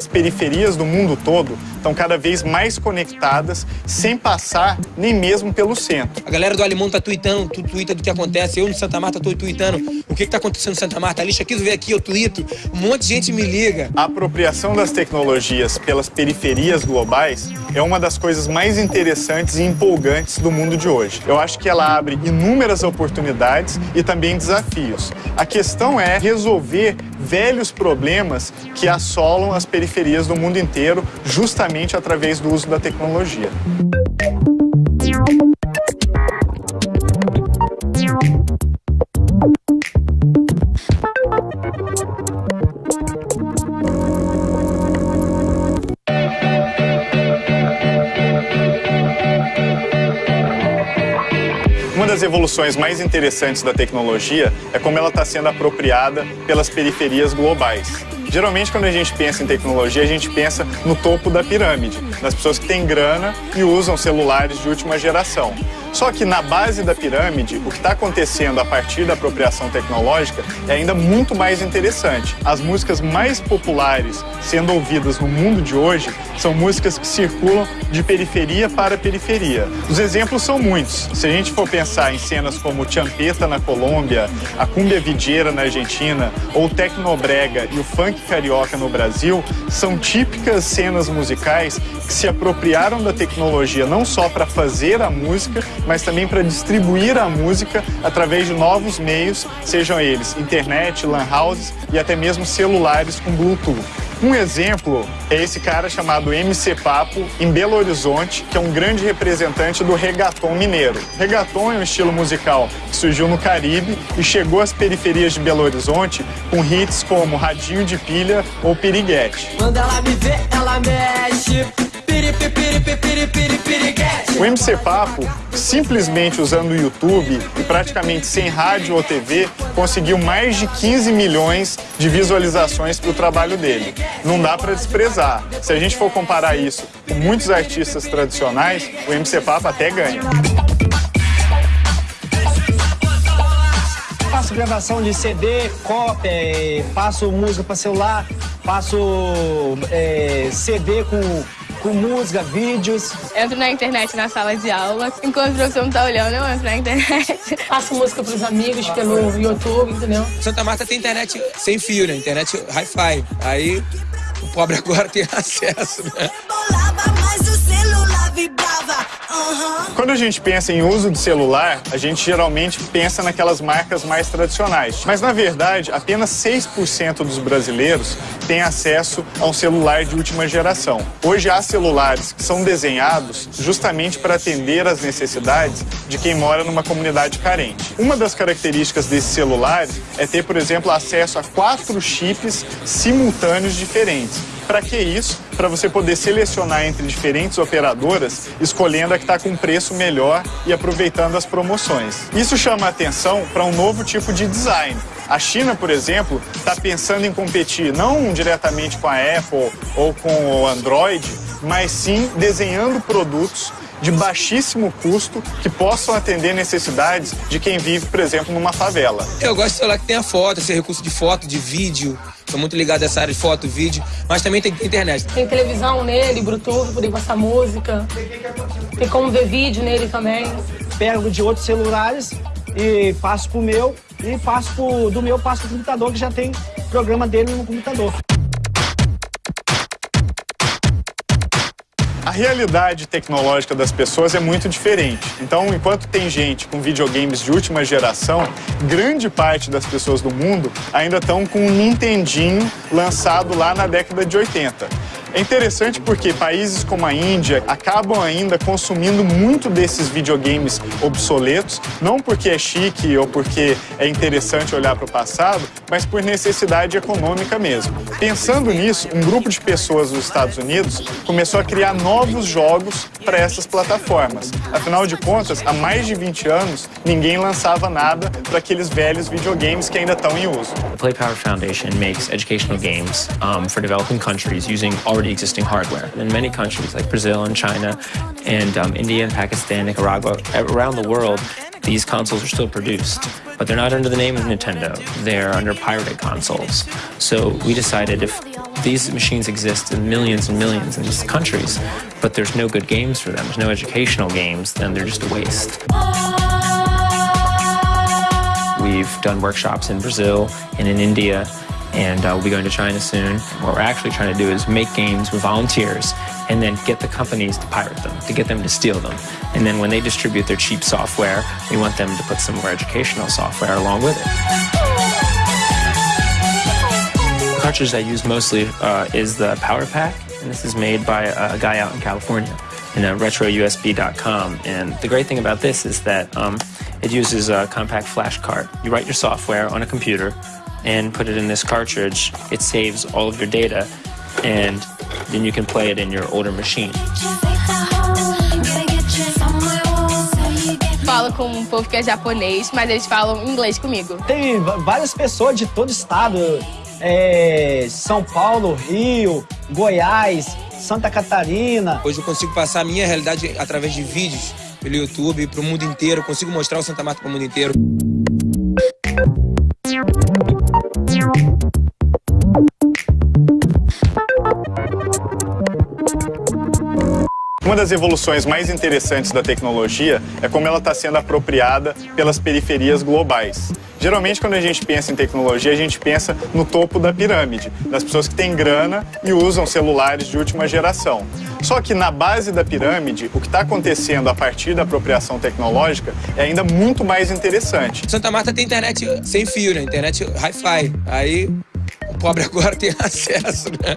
As periferias do mundo todo estão cada vez mais conectadas, sem passar nem mesmo pelo centro. A galera do Alemão tá tweetando, tu tweeta do que acontece. Eu no Santa Marta tô tweetando o que, que tá acontecendo no Santa Marta. A lixa aqui, ver aqui, eu tweeto. Um monte de gente me liga. A apropriação das tecnologias pelas periferias globais é uma das coisas mais interessantes e empolgantes do mundo de hoje. Eu acho que ela abre inúmeras oportunidades e também desafios. A questão é resolver velhos problemas que assolam as periferias do mundo inteiro, justamente através do uso da tecnologia. Uma das evoluções mais interessantes da tecnologia é como ela está sendo apropriada pelas periferias globais. Geralmente, quando a gente pensa em tecnologia, a gente pensa no topo da pirâmide, nas pessoas que têm grana e usam celulares de última geração. Só que na base da pirâmide, o que está acontecendo a partir da apropriação tecnológica é ainda muito mais interessante. As músicas mais populares sendo ouvidas no mundo de hoje são músicas que circulam de periferia para periferia. Os exemplos são muitos. Se a gente for pensar em cenas como Champeta na Colômbia, a cumbia videira na Argentina, ou o tecnobrega e o funk carioca no Brasil, são típicas cenas musicais que se apropriaram da tecnologia não só para fazer a música, mas também para distribuir a música através de novos meios, sejam eles internet, lan houses e até mesmo celulares com Bluetooth. Um exemplo é esse cara chamado MC Papo, em Belo Horizonte, que é um grande representante do reggaeton mineiro. Reggaeton é um estilo musical que surgiu no Caribe e chegou às periferias de Belo Horizonte com hits como Radinho de Pilha ou Piriguete. Quando ela me vê, ela mexe. O MC Papo, simplesmente usando o YouTube e praticamente sem rádio ou TV, conseguiu mais de 15 milhões de visualizações para o trabalho dele. Não dá para desprezar. Se a gente for comparar isso com muitos artistas tradicionais, o MC Papo até ganha. Faço gravação de CD, cópia, é, faço música para celular, faço é, CD com com música, vídeos. Entro na internet na sala de aula. Enquanto o professor não tá olhando, eu entro na internet. Faço música pros amigos pelo YouTube, entendeu? Santa Marta tem internet sem fio, né? Internet hi-fi. Aí o pobre agora tem acesso, né? Quando a gente pensa em uso de celular, a gente geralmente pensa naquelas marcas mais tradicionais. Mas, na verdade, apenas 6% dos brasileiros têm acesso a um celular de última geração. Hoje há celulares que são desenhados justamente para atender às necessidades de quem mora numa comunidade carente. Uma das características desses celulares é ter, por exemplo, acesso a quatro chips simultâneos diferentes. Para que isso? Para você poder selecionar entre diferentes operadoras, escolhendo a que está com preço melhor e aproveitando as promoções. Isso chama atenção para um novo tipo de design. A China, por exemplo, está pensando em competir não diretamente com a Apple ou com o Android, mas sim desenhando produtos de baixíssimo custo que possam atender necessidades de quem vive, por exemplo, numa favela. Eu gosto de celular que tenha foto, esse recurso de foto, de vídeo. Sou muito ligado a essa área de foto, vídeo, mas também tem internet. Tem televisão nele, Bluetooth, poder passar música. Tem como ver vídeo nele também. Pego de outros celulares e passo pro meu e passo pro, do meu passo pro computador que já tem programa dele no computador. A realidade tecnológica das pessoas é muito diferente. Então, enquanto tem gente com videogames de última geração, grande parte das pessoas do mundo ainda estão com um Nintendinho lançado lá na década de 80. É interessante porque países como a Índia acabam ainda consumindo muito desses videogames obsoletos, não porque é chique ou porque é interessante olhar para o passado, mas por necessidade econômica mesmo. Pensando nisso, um grupo de pessoas dos Estados Unidos começou a criar novos jogos para essas plataformas. Afinal de contas, há mais de 20 anos, ninguém lançava nada para aqueles velhos videogames que ainda estão em uso. The Play Power Foundation makes educational games um, for developing countries using already existing hardware. In many countries like Brazil and China and um, India and Pakistan, Nicaragua, around the world, these consoles are still produced, but they're not under the name of Nintendo. They're under pirated consoles. So we decided if these machines exist in millions and millions in these countries, but there's no good games for them, there's no educational games, then they're just a waste. We've done workshops in Brazil and in India, and uh, we'll be going to China soon. What we're actually trying to do is make games with volunteers and then get the companies to pirate them, to get them to steal them. And then when they distribute their cheap software, we want them to put some more educational software along with it. The cartridge I use mostly uh, is the Power Pack, and this is made by a guy out in California in uh, retrousb.com. And the great thing about this is that um, it uses a compact flash card. You write your software on a computer and put it in this cartridge. It saves all of your data, and then you can play it in your older machine. Falo com um povo que é japonês, mas eles falam inglês comigo. Tem várias pessoas de todo estado. é, São Paulo, Rio, Goiás, Santa Catarina. Hoje eu consigo passar a minha realidade através de vídeos pelo YouTube para o mundo inteiro. Eu consigo mostrar o Santa Marta para o mundo inteiro. Uma das evoluções mais interessantes da tecnologia é como ela está sendo apropriada pelas periferias globais. Geralmente, quando a gente pensa em tecnologia, a gente pensa no topo da pirâmide, das pessoas que têm grana e usam celulares de última geração. Só que na base da pirâmide, o que está acontecendo a partir da apropriação tecnológica é ainda muito mais interessante. Santa Marta tem internet sem fio, né? Internet hi-fi. Aí o pobre agora tem acesso, né?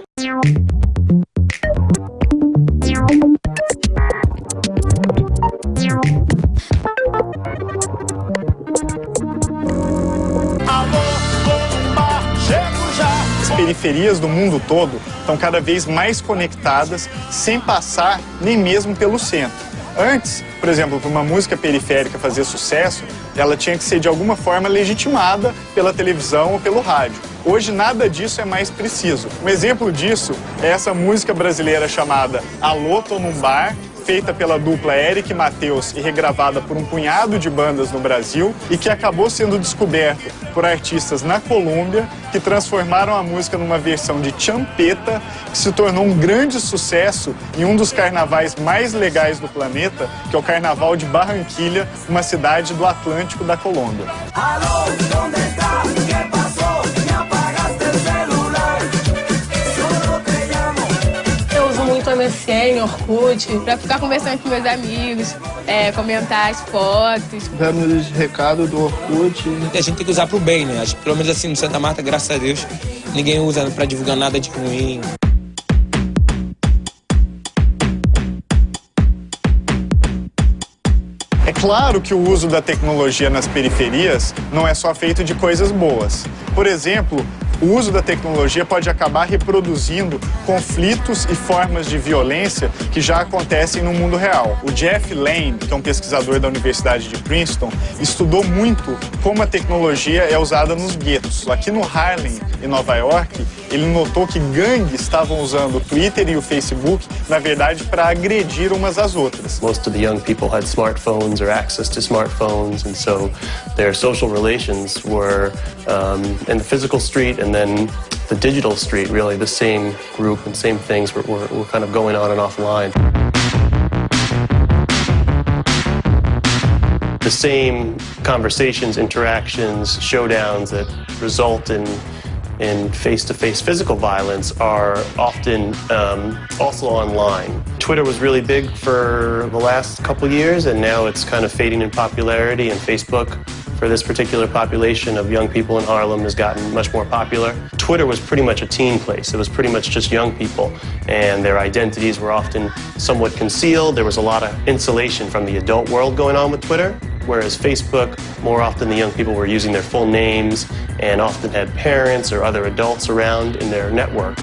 Periferias do mundo todo estão cada vez mais conectadas sem passar nem mesmo pelo centro. Antes, por exemplo, para uma música periférica fazer sucesso, ela tinha que ser de alguma forma legitimada pela televisão ou pelo rádio. Hoje nada disso é mais preciso. Um exemplo disso é essa música brasileira chamada Alô, tô num bar, feita pela dupla Eric Matheus e regravada por um punhado de bandas no Brasil e que acabou sendo descoberto por artistas na Colômbia que transformaram a música numa versão de champeta que se tornou um grande sucesso em um dos carnavais mais legais do planeta, que é o Carnaval de Barranquilha, uma cidade do Atlântico da Colômbia. Eu MSN, Orkut. Pra ficar conversando com meus amigos, é, comentar as fotos. dando recado do Orkut. E a gente tem que usar pro bem, né? Acho que pelo menos assim no Santa Marta, graças a Deus, ninguém usa pra divulgar nada de ruim. É claro que o uso da tecnologia nas periferias não é só feito de coisas boas. Por exemplo, o uso da tecnologia pode acabar reproduzindo conflitos e formas de violência que já acontecem no mundo real. O Jeff Lane, que é um pesquisador da Universidade de Princeton, estudou muito como a tecnologia é usada nos guetos. Aqui no Harlem, em Nova York, ele notou que gangues estavam usando o Twitter e o Facebook, na verdade, para agredir umas às outras. Most of the young people had smartphones or access to smartphones, and so their social relations were um, in the physical street and then the digital street, really the same group and same things were, were, were kind of going on and offline. The same conversations, interactions, showdowns that result in in face-to-face physical violence are often um, also online. Twitter was really big for the last couple years, and now it's kind of fading in popularity. And Facebook, for this particular population of young people in Harlem, has gotten much more popular. Twitter was pretty much a teen place. It was pretty much just young people, and their identities were often somewhat concealed. There was a lot of insulation from the adult world going on with Twitter. Whereas Facebook, more often the young people were using their full names and often had parents or other adults around in their network.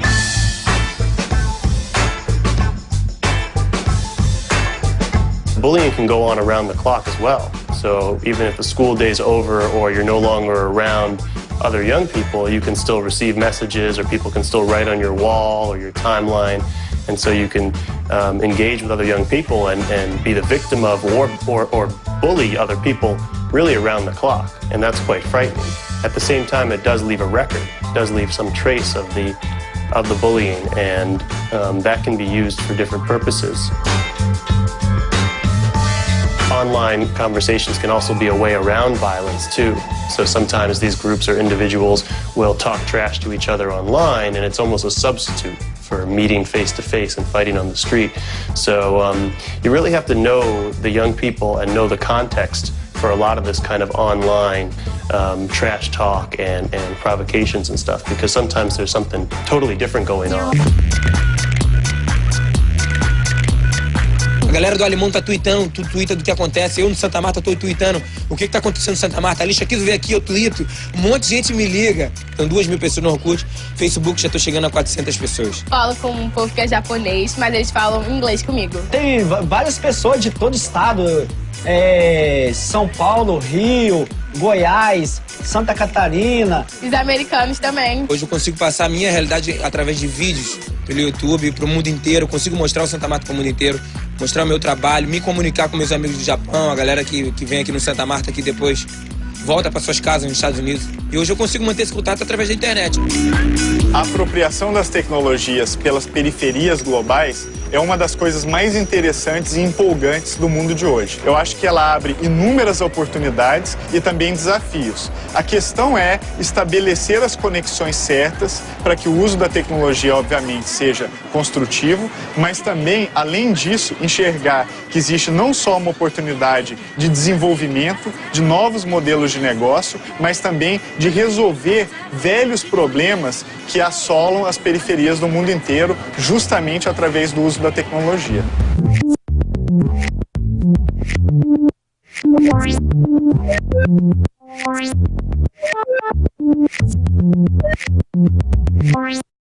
Bullying can go on around the clock as well. So even if the school day's over or you're no longer around other young people, you can still receive messages or people can still write on your wall or your timeline And so you can um, engage with other young people and, and be the victim of or, or, or bully other people really around the clock. And that's quite frightening. At the same time, it does leave a record, it does leave some trace of the, of the bullying, and um, that can be used for different purposes. Online conversations can also be a way around violence too. So sometimes these groups or individuals will talk trash to each other online and it's almost a substitute for meeting face to face and fighting on the street. So um, you really have to know the young people and know the context for a lot of this kind of online um, trash talk and, and provocations and stuff because sometimes there's something totally different going on. A galera do Alemão tá tweetando, tu tweeta do que acontece. Eu no Santa Marta tô tweetando o que, que tá acontecendo no Santa Marta. Lixa aqui, vem aqui, eu tweeto. Um monte de gente me liga. Então duas mil pessoas no Orkut. Facebook já tô chegando a 400 pessoas. Falo com um povo que é japonês, mas eles falam inglês comigo. Tem várias pessoas de todo estado. É, São Paulo, Rio, Goiás, Santa Catarina. Os americanos também. Hoje eu consigo passar a minha realidade através de vídeos pelo YouTube para o mundo inteiro. Eu consigo mostrar o Santa Marta para o mundo inteiro, mostrar o meu trabalho, me comunicar com meus amigos do Japão, a galera que, que vem aqui no Santa Marta que depois volta para suas casas nos Estados Unidos. E hoje eu consigo manter esse contato através da internet. A apropriação das tecnologias pelas periferias globais é uma das coisas mais interessantes e empolgantes do mundo de hoje. Eu acho que ela abre inúmeras oportunidades e também desafios. A questão é estabelecer as conexões certas para que o uso da tecnologia, obviamente, seja construtivo, mas também, além disso, enxergar que existe não só uma oportunidade de desenvolvimento de novos modelos de negócio, mas também de resolver velhos problemas que assolam as periferias do mundo inteiro, justamente através do uso da tecnologia.